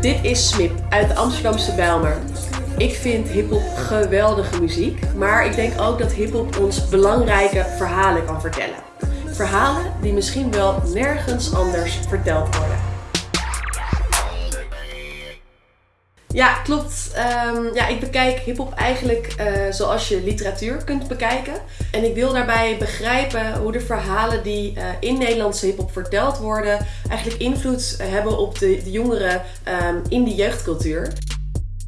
Dit is Smip uit de Amsterdamse Bijlmer. Ik vind hiphop geweldige muziek, maar ik denk ook dat hiphop ons belangrijke verhalen kan vertellen. Verhalen die misschien wel nergens anders verteld worden. Ja, klopt. Ehm, ja, ik bekijk hip-hop eigenlijk uh, zoals je literatuur kunt bekijken. En ik wil daarbij begrijpen hoe de verhalen die uh, in Nederlandse hip-hop verteld worden, eigenlijk invloed hebben op de, de jongeren um, in de jeugdcultuur.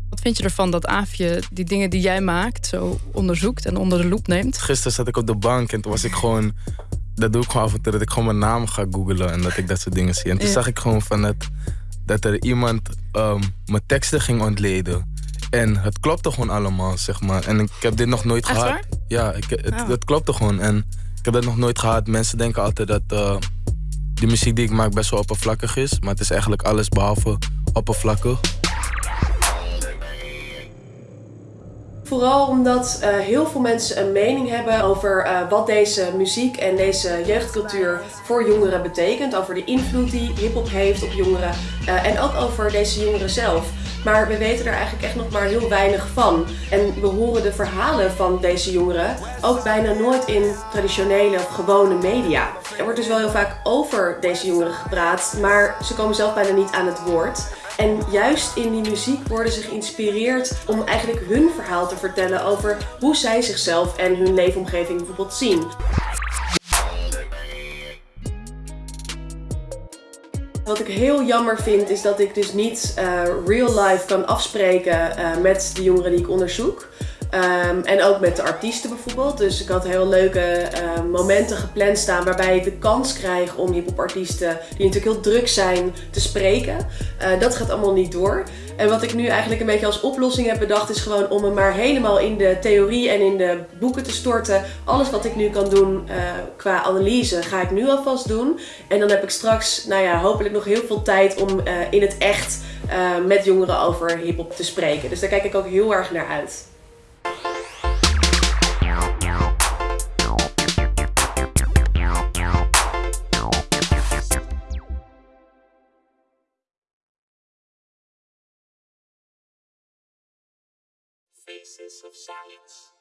Wat vind je ervan dat Aafje die dingen die jij maakt zo onderzoekt en onder de loep neemt? Gisteren zat ik op de bank en toen was ik gewoon. Dat doe ik gewoon af en toe, dat ik gewoon mijn naam ga googlen en dat ik dat soort dingen zie. En toen zag ik gewoon van het dat er iemand um, mijn teksten ging ontleden. En het klopte gewoon allemaal, zeg maar. En ik heb dit nog nooit Echt gehad. Waar? Ja, ik, het, oh. het klopte gewoon. En ik heb dat nog nooit gehad. Mensen denken altijd dat uh, de muziek die ik maak best wel oppervlakkig is. Maar het is eigenlijk alles behalve oppervlakkig. Vooral omdat uh, heel veel mensen een mening hebben over uh, wat deze muziek en deze jeugdcultuur voor jongeren betekent. Over de invloed die hip-hop heeft op jongeren uh, en ook over deze jongeren zelf. Maar we weten er eigenlijk echt nog maar heel weinig van. En we horen de verhalen van deze jongeren ook bijna nooit in traditionele of gewone media. Er wordt dus wel heel vaak over deze jongeren gepraat, maar ze komen zelf bijna niet aan het woord. En juist in die muziek worden ze geïnspireerd om eigenlijk hun verhaal te vertellen over hoe zij zichzelf en hun leefomgeving bijvoorbeeld zien. Wat ik heel jammer vind is dat ik dus niet uh, real life kan afspreken uh, met de jongeren die ik onderzoek. Um, en ook met de artiesten bijvoorbeeld. Dus ik had heel leuke uh, momenten gepland staan waarbij ik de kans krijg om hiphopartiesten die natuurlijk heel druk zijn te spreken. Uh, dat gaat allemaal niet door. En wat ik nu eigenlijk een beetje als oplossing heb bedacht is gewoon om me maar helemaal in de theorie en in de boeken te storten. Alles wat ik nu kan doen uh, qua analyse ga ik nu alvast doen. En dan heb ik straks, nou ja, hopelijk nog heel veel tijd om in het echt met jongeren over hiphop te spreken. Dus daar kijk ik ook heel erg naar uit. Faces of Science.